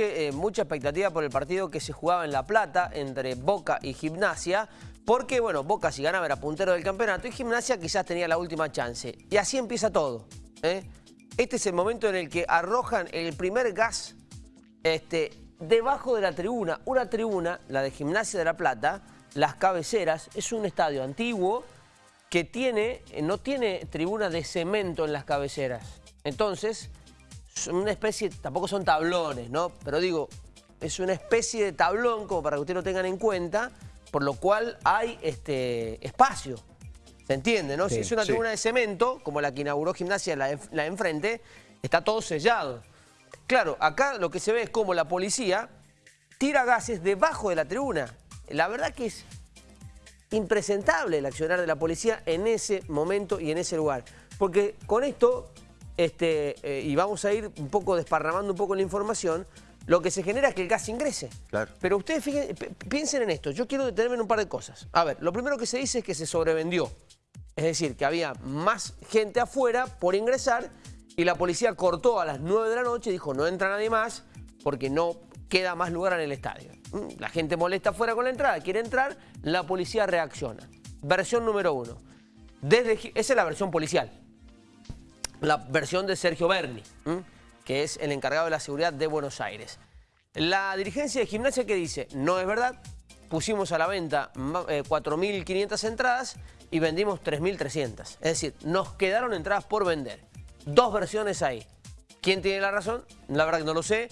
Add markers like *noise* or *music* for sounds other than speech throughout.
eh, mucha expectativa por el partido que se jugaba en La Plata entre Boca y Gimnasia, porque, bueno, Boca si ganaba era puntero del campeonato y Gimnasia quizás tenía la última chance. Y así empieza todo. ¿eh? Este es el momento en el que arrojan el primer gas este, debajo de la tribuna. Una tribuna, la de Gimnasia de La Plata, las cabeceras, es un estadio antiguo que tiene, no tiene tribuna de cemento en las cabeceras. Entonces, son una especie, tampoco son tablones, ¿no? Pero digo, es una especie de tablón, como para que ustedes lo tengan en cuenta, por lo cual hay este espacio. ¿Se entiende, no? si es una tribuna de cemento, como la que inauguró Gimnasia, la la enfrente, está todo sellado. Claro, acá lo que se ve es como la policía tira gases debajo de la tribuna. La verdad que es impresentable el accionar de la policía en ese momento y en ese lugar. Porque con esto este, eh, y vamos a ir un poco desparramando un poco la información, lo que se genera es que el gas ingrese. Claro. Pero ustedes piensen en esto, yo quiero detenerme en un par de cosas. A ver, lo primero que se dice es que se sobrevendió. Es decir, que había más gente afuera por ingresar y la policía cortó a las 9 de la noche y dijo no entra nadie más porque no queda más lugar en el estadio. Mm, la gente molesta afuera con la entrada, quiere entrar, la policía reacciona. Versión número uno. Desde, esa es la versión policial la versión de Sergio Berni, que es el encargado de la seguridad de Buenos Aires. La dirigencia de gimnasia que dice, no es verdad, pusimos a la venta 4.500 eh, entradas y vendimos 3.300. Es decir, nos quedaron entradas por vender. Dos versiones ahí. ¿Quién tiene la razón? La verdad que no lo sé.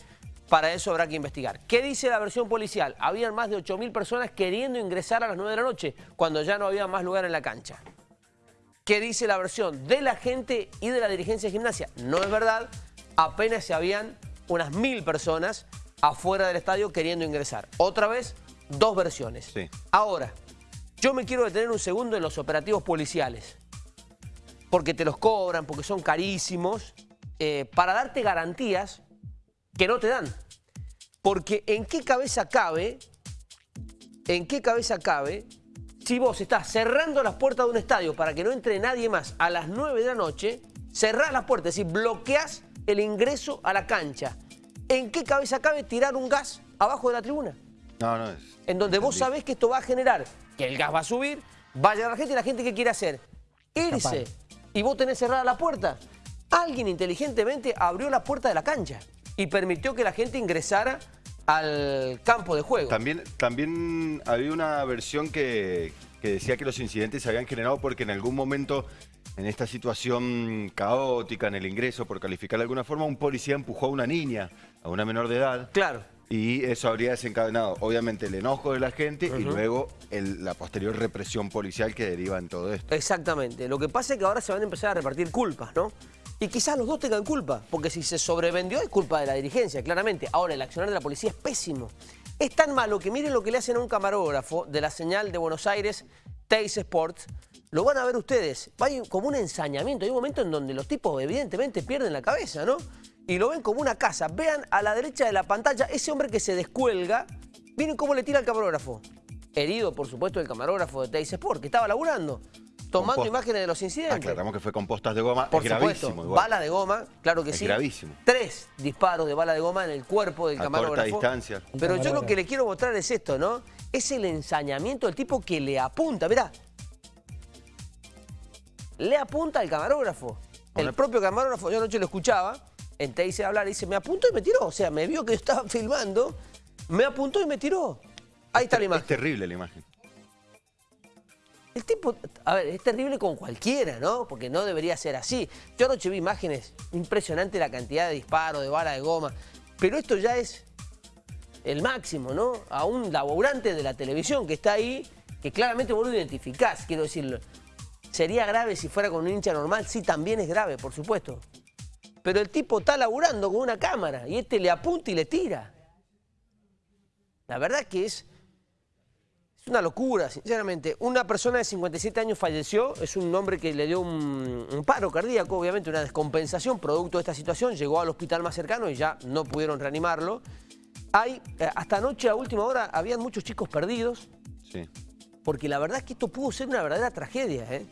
Para eso habrá que investigar. ¿Qué dice la versión policial? Habían más de 8.000 personas queriendo ingresar a las 9 de la noche, cuando ya no había más lugar en la cancha. ¿Qué dice la versión de la gente y de la dirigencia de gimnasia. No es verdad, apenas se habían unas mil personas afuera del estadio queriendo ingresar. Otra vez, dos versiones. Ahora, yo me quiero detener un segundo en los operativos policiales. Porque te los cobran, porque son carísimos, eh, para darte garantías que no te dan. Porque en qué cabeza cabe, en qué cabeza cabe si vos estás cerrando las puertas de un estadio para que no entre nadie más a las 9 de la noche, cerrás las puertas, es decir, bloqueás el ingreso a la cancha. ¿En qué cabeza cabe tirar un gas abajo de la tribuna? No, no es. En donde vos sabés que esto va a generar que el gas va a subir, va a llegar la gente y la gente ¿qué quiere hacer? Irse. Y vos tenés cerrada la puerta. Alguien inteligentemente abrió la puerta de la cancha y permitió que la gente ingresara al campo de juego. También, también había una versión que, decía que los incidentes se habían generado porque en algún momento, en esta situación caótica, en el ingreso, por calificar de alguna forma, un policía empujó a una niña, a una menor de edad. Claro. Y eso habría desencadenado, obviamente, el enojo de la gente y luego la posterior represión policial que deriva en todo esto. Exactamente. Lo que pasa es que ahora se van a empezar a repartir culpas, ¿no? Y quizás los dos tengan culpa, porque si se sobrevendió es culpa de la dirigencia, claramente. Ahora, el accionar de la policía es pésimo. Es tan malo que miren lo que le hacen a un camarógrafo de la señal de Buenos Aires, Teis Sports. Lo van a ver ustedes. Hay como un ensañamiento. Hay un momento en donde los tipos evidentemente pierden la cabeza, ¿no? Y lo ven como una casa. Vean a la derecha de la pantalla ese hombre que se descuelga. Miren cómo le tira al camarógrafo. Herido, por supuesto, el camarógrafo de Teis Sport, que estaba laburando tomando imágenes de los incidentes. Aclaramos que fue con postas de goma, Por es gravísimo. Bala de goma, claro que es sí. gravísimo. Tres disparos de bala de goma en el cuerpo del A camarógrafo. corta distancia. Pero yo lo que le quiero mostrar es esto, ¿no? Es el ensañamiento del tipo que le apunta, mirá. Le apunta al camarógrafo. El propio camarógrafo, yo anoche lo escuchaba, en hice hablar y dice, me apuntó y me tiró. O sea, me vio que yo estaba *laughs* filmando, me apuntó y me tiró. Ahí está la imagen. Es terrible la imagen. El tipo, a ver, es terrible con cualquiera, ¿no? Porque no debería ser así. Yo anoche vi imágenes, impresionante la cantidad de disparos, de bala de goma, pero esto ya es el máximo, ¿no? A un laburante de la televisión que está ahí, que claramente vos lo identificás, quiero decirlo. ¿Sería grave si fuera con un hincha normal? Sí, también es grave, por supuesto. Pero el tipo está laburando con una cámara y este le apunta y le tira. La verdad que es es una locura, sinceramente. Una persona de 57 años falleció, es un hombre que le dio un, paro cardíaco, obviamente una descompensación producto de esta situación, llegó al hospital más cercano y ya no pudieron reanimarlo. Hay, eh, hasta anoche a última hora, habían muchos chicos perdidos. Sí. Porque la verdad es que esto pudo ser una verdadera tragedia, ¿eh?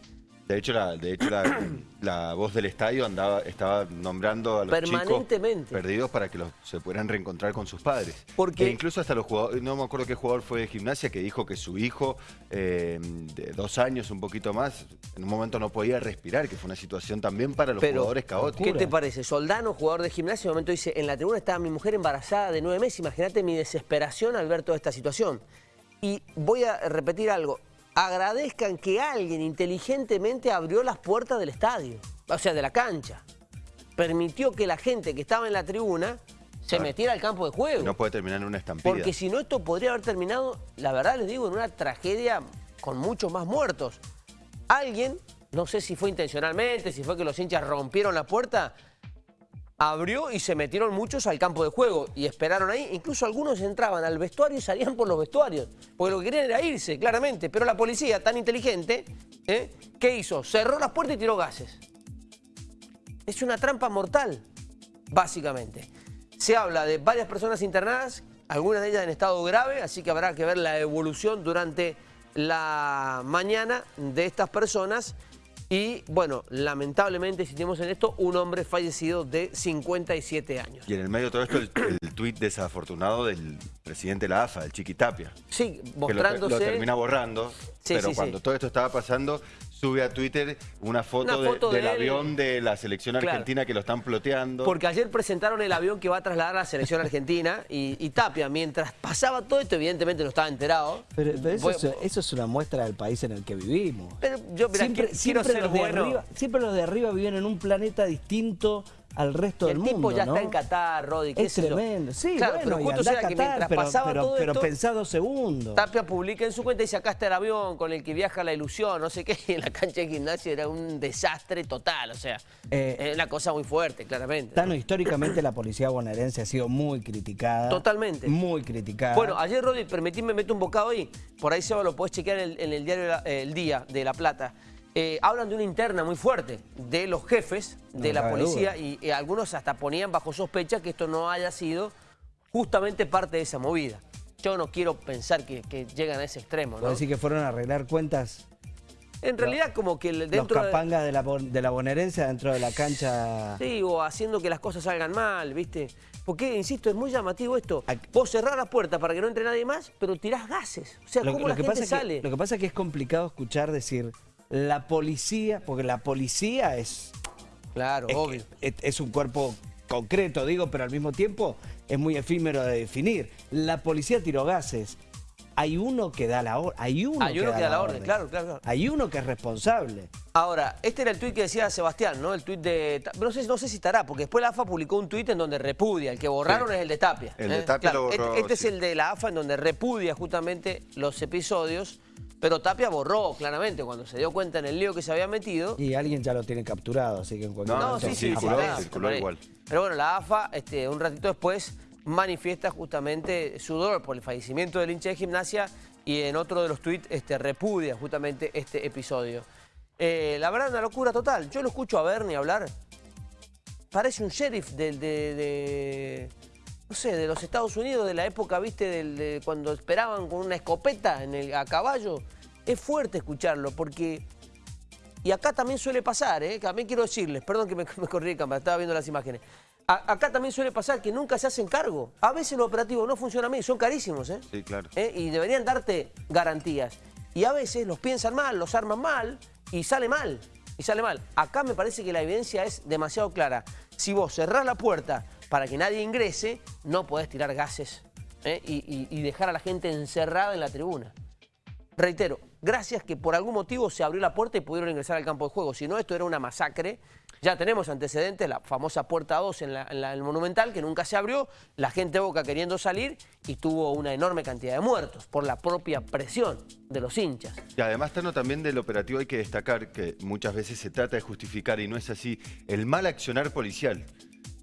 De hecho, la, de hecho la, *coughs* la voz del estadio andaba, estaba nombrando a los chicos perdidos para que los, se pudieran reencontrar con sus padres. Porque- E incluso hasta los jugadores, no me acuerdo qué jugador fue de gimnasia, que dijo que su hijo, eh, de dos años, un poquito más, en un momento no podía respirar, que fue una situación también para los Pero, jugadores caótica. ¿Qué te parece? Soldano, jugador de gimnasia, en un momento dice, en la tribuna estaba mi mujer embarazada de nueve meses, imagínate mi desesperación al ver toda esta situación. Y voy a repetir algo, agradezcan que alguien inteligentemente abrió las puertas del estadio, o sea, de la cancha. Permitió que la gente que estaba en la tribuna se Claro. metiera al campo de juego. No puede terminar en una estampida. Porque si no, esto podría haber terminado, la verdad les digo, en una tragedia con muchos más muertos. Alguien, no sé si fue intencionalmente, si fue que los hinchas rompieron la puerta, abrió y se metieron muchos al campo de juego y esperaron ahí. Incluso algunos entraban al vestuario y salían por los vestuarios, porque lo que querían era irse, claramente. Pero la policía, tan inteligente, ¿eh? ¿qué hizo? Cerró las puertas y tiró gases. Es una trampa mortal, básicamente. Se habla de varias personas internadas, algunas de ellas en estado grave, así que habrá que ver la evolución durante la mañana de estas personas. Y bueno, lamentablemente, si tenemos en esto, un hombre fallecido de 57 años. Y en el medio de todo esto, el, el tuit desafortunado del presidente de la AFA, el Chiqui Tapia. Sí, que lo, mostrándose... lo termina borrando, Sí, pero sí, cuando sí. todo esto estaba pasando, sube a Twitter una foto, Una foto de- de del él. avión de la selección Claro. argentina que lo están ploteando. Porque ayer presentaron el avión que va a trasladar a la selección argentina y, y Tapia, mientras pasaba todo esto, evidentemente no estaba enterado. Pero, pero eso, Voy- es, eso es una muestra del país en el que vivimos. Pero yo, siempre, quiero, siempre quiero ser los de bueno. arriba, siempre los de arriba viven en un planeta distinto al resto el del tipo mundo. ya ¿no? está en Qatar, Rodi, qué Es tremendo. Sí, claro, bueno, pero justo sea a que Qatar, mientras pero, pasaba pero, todo pero esto, pensá dos segundos. Tapia publica en su cuenta y dice, acá está el avión con el que viaja la ilusión, no sé qué, *laughs* y en la cancha de gimnasia era un desastre total, o sea, Eh, es una cosa muy fuerte, claramente. Tano, históricamente la policía bonaerense ha sido muy criticada. Totalmente. Muy criticada. Bueno, ayer, Rodi, permitidme meter un bocado ahí. Por ahí, Seba, lo podés chequear en el, en el diario eh, El Día de La Plata. Eh, hablan de una interna muy fuerte de los jefes de No la policía y, algunos hasta ponían bajo sospecha que esto no haya sido justamente parte de esa movida. Yo no quiero pensar que, que llegan a ese extremo, ¿no? ¿Puedo decir que fueron a arreglar cuentas En realidad, como que dentro los de... capangas de la, bon- de la bonaerense dentro de la cancha? Sí, o haciendo que las cosas salgan mal, ¿viste? Porque, insisto, es muy llamativo esto. Vos cerrás la puerta para que no entre nadie más, pero tirás gases. O sea, Lo, ¿cómo lo la que gente pasa sale? que, lo que pasa es que es complicado escuchar decir la policía, porque la policía es, Claro, es, obvio. es- es un cuerpo concreto, digo, pero al mismo tiempo es muy efímero de definir. La policía tiró gases. Hay uno que da la orden. Hay uno, Hay uno que da la orden, claro, claro, claro. Hay uno que es responsable. Ahora, este era el tuit que decía Sebastián, ¿no? El tuit de... No sé, no sé si estará, porque después la AFA publicó un tuit en donde repudia. El que borraron Sí. es el de Tapia. El de ¿eh? Tapia Claro, lo borró, Este, este sí. es el de la AFA en donde repudia justamente los episodios, pero Tapia borró claramente cuando se dio cuenta en el lío que se había metido. Y alguien ya lo tiene capturado, así que en cualquier No, momento sí, sí, sí, circuló, igual. Pero bueno, la AFA, este, un ratito después, manifiesta justamente su dolor por el fallecimiento del hincha de gimnasia y en otro de los tuits este, repudia justamente este episodio. Eh, la verdad, una locura total. Yo lo escucho a Bernie hablar. Parece un sheriff del- de, de- no sé, de los Estados Unidos, de la época, viste, del- de cuando esperaban con una escopeta en el, a caballo. Es fuerte escucharlo porque y acá también suele pasar, ¿eh? también quiero decirles, perdón que me, *laughs* me corrí de cámara, estaba viendo las imágenes. A- acá también suele pasar que nunca se hacen cargo. A veces los operativos no funcionan bien, son carísimos, ¿eh? Sí, claro. ¿Eh? Y deberían darte garantías. Y a veces los piensan mal, los arman mal y sale mal. Y sale mal. Acá me parece que la evidencia es demasiado clara. Si vos cerrás la puerta para que nadie ingrese, no podés tirar gases ¿eh? y, dejar a la gente encerrada en la tribuna. Reitero, gracias que por algún motivo se abrió la puerta y pudieron ingresar al campo de juego. Si no, esto era una masacre. Ya tenemos antecedentes, la famosa puerta 2 en, en el Monumental, que nunca se abrió, la gente Boca queriendo salir y tuvo una enorme cantidad de muertos por la propia presión de los hinchas. Y además, Tano, también del operativo hay que destacar que muchas veces se trata de justificar, y no es así, el mal accionar policial.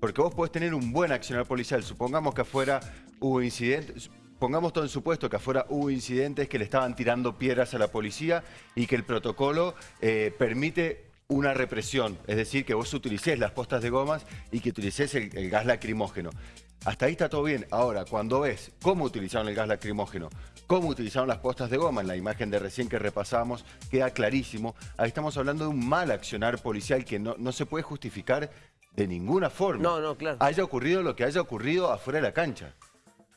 Porque vos podés tener un buen accionar policial. Supongamos que afuera hubo incidentes, pongamos todo en supuesto que afuera hubo incidentes que le estaban tirando piedras a la policía y que el protocolo eh, permite una represión, es decir, que vos utilicés las postas de gomas y que utilicés el, gas lacrimógeno. Hasta ahí está todo bien. Ahora, cuando ves cómo utilizaron el gas lacrimógeno, cómo utilizaron las postas de goma, en la imagen de recién que repasamos, queda clarísimo. Ahí estamos hablando de un mal accionar policial que no, no se puede justificar de ninguna forma. No, no, claro. Haya ocurrido lo que haya ocurrido afuera de la cancha.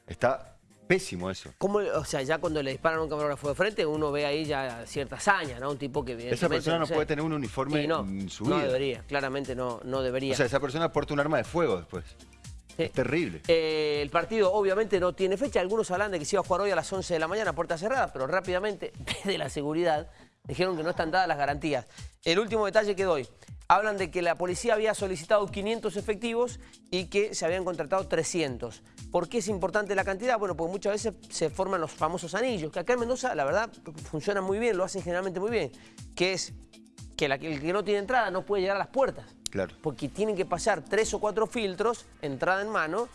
Está pésimo eso. ¿Cómo, o sea, ya cuando le disparan a un camarógrafo de frente, uno ve ahí ya cierta hazaña, ¿no? Un tipo que Esa evidentemente, persona no sé. puede tener un uniforme no, en su no debería, claramente no, no debería. O sea, esa persona porta un arma de fuego después. Sí. Es terrible. Eh, el partido obviamente no tiene fecha. Algunos hablan de que se iba a jugar hoy a las 11 de la mañana, puerta cerrada, pero rápidamente, *laughs* desde la seguridad, dijeron que no están dadas las garantías. El último detalle que doy. Hablan de que la policía había solicitado 500 efectivos y que se habían contratado 300. ¿Por qué es importante la cantidad? Bueno, porque muchas veces se forman los famosos anillos, que acá en Mendoza, la verdad, funcionan muy bien, lo hacen generalmente muy bien, que es que la- el que no tiene entrada no puede llegar a las puertas Claro. porque tienen que pasar tres o cuatro filtros, entrada en mano,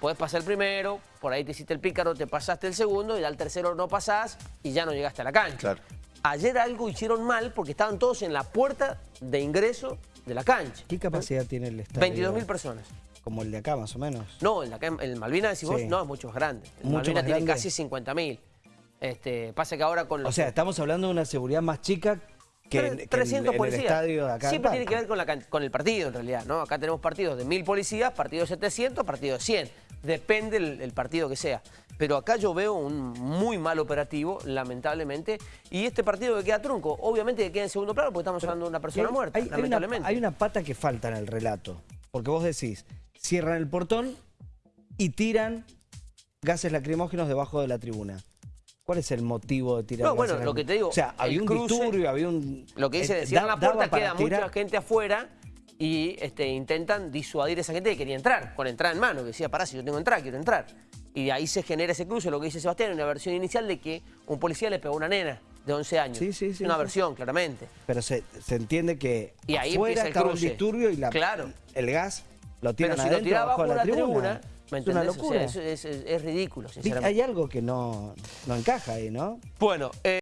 puedes pasar el primero, por ahí te hiciste el pícaro, te pasaste el segundo y al tercero no pasás y ya no llegaste a la cancha. Claro. Ayer algo hicieron mal porque estaban todos en la puerta de ingreso de la cancha. ¿Qué capacidad tiene el estadio? 22.000 personas. Como el de acá, más o menos. No, en, la, en el Malvinas decís vos, Sí. no, es mucho más grande. El Mucho Malvinas más tiene grande. casi 50.000. Este, pasa que ahora con los... O sea, estamos hablando de una seguridad más chica que, en- que en- 300 en el policías. estadio de acá. Siempre tiene que ver con, la can- con el partido, en realidad, ¿no? Acá tenemos partidos de 1000 policías, partidos de 700, partidos de 100. Depende el, el partido que sea. Pero acá yo veo un muy mal operativo, lamentablemente. Y este partido que queda trunco, obviamente que queda en segundo plano porque estamos hablando de una persona Hay- muerta, hay, hay una, lamentablemente. hay una pata que falta en el relato. Porque vos decís, cierran el portón y tiran gases lacrimógenos debajo de la tribuna. ¿Cuál es el motivo de tirar No, bueno, lo que te digo, O sea, había un cruce, disturbio, había un... Lo que dice eh, de cierran la puerta, queda tirar- mucha gente afuera y este, intentan disuadir a esa gente que quería entrar, con entrada en mano, que decía, pará, si yo tengo entrada, quiero entrar. Y de ahí se genera ese cruce, lo que dice Sebastián, una versión inicial de que un policía le pegó a una nena de 11 años. Sí, sí, sí, Una sí. versión, claramente. Pero se, se entiende que Y ahí afuera el estaba cruce. disturbio y la, Claro. el gas lo tiran Pero si lo tiraba la la tribuna. tribuna, ¿me es una entendés? O sea, locura. es, es- es- ridículo, sinceramente. Hay algo que no, no encaja ahí, ¿no? Bueno, eh,